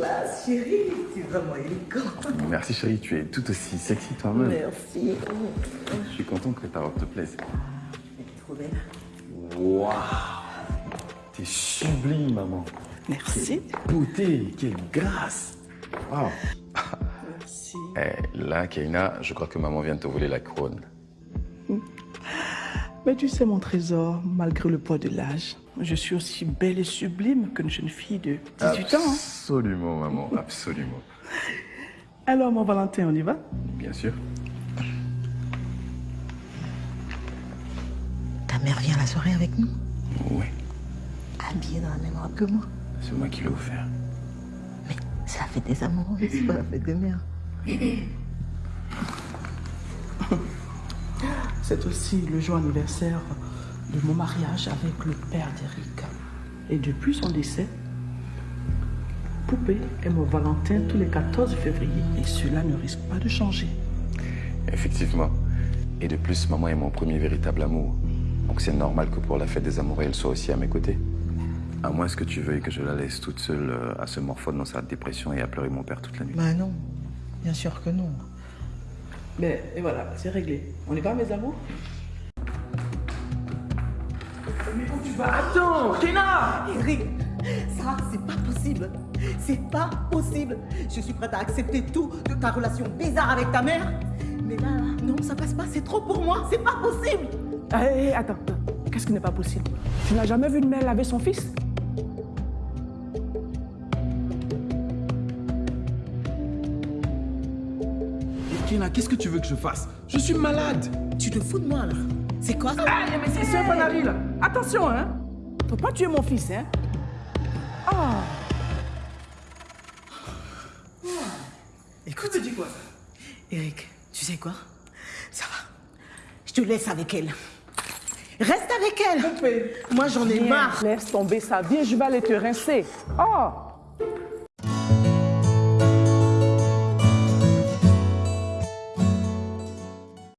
classe, chérie. Tu es vraiment élégant. Merci chérie, tu es tout aussi sexy toi-même. Merci. Je suis content que ta robe te plaise. Elle est trop belle. Waouh T'es sublime, maman. Merci. Beauté, quelle grâce. Waouh. Merci. Eh, là, Kaina, je crois que maman vient de te voler la couronne. Mais tu sais, mon trésor, malgré le poids de l'âge, je suis aussi belle et sublime qu'une jeune fille de 18 ans. hein. Absolument, maman, absolument. Alors, mon Valentin, on y va? Bien sûr. Ta mère vient à la soirée avec nous? Oui, Habillée dans la même robe que moi. c'est moi qui l'ai offert. Mais c'est la fête des amoureux, c'est pas la fête des mères. C'est aussi le jour anniversaire de mon mariage avec le père d'Eric. Et depuis son décès, Poupée aime mon Valentin tous les 14 février. Et cela ne risque pas de changer. Effectivement. Et de plus, maman est mon premier véritable amour. Donc c'est normal que pour la fête des amoureux, elle soit aussi à mes côtés. À moins que tu veuilles que je la laisse toute seule euh, à se morfondre dans sa dépression et à pleurer mon père toute la nuit. Bah non, bien sûr que non. Mais et voilà, c'est réglé. On y va, mes amours Mais où tu vas Attends, Kéna Eric, ça, c'est pas possible. C'est pas possible. Je suis prête à accepter tout de ta relation bizarre avec ta mère. Mais là, là, non, ça passe pas. C'est trop pour moi. C'est pas possible. Hé, hé, attends, attends. Qu'est-ce qui n'est pas possible? Tu n'as jamais vu une mère laver son fils? Qu'est-ce que tu veux que je fasse? Je suis malade Tu te fous de moi, là. C'est quoi? Ça Ah, mais c'est un panari, là. Attention, hein. Faut pas tuer mon fils, hein. Ah. Écoute, Tu dis quoi, ça? Eric, tu sais quoi? Ça va. Je te laisse avec elle. Reste avec elle. Moi, j'en ai marre. Laisse tomber ça. Viens, je vais aller te rincer. Oh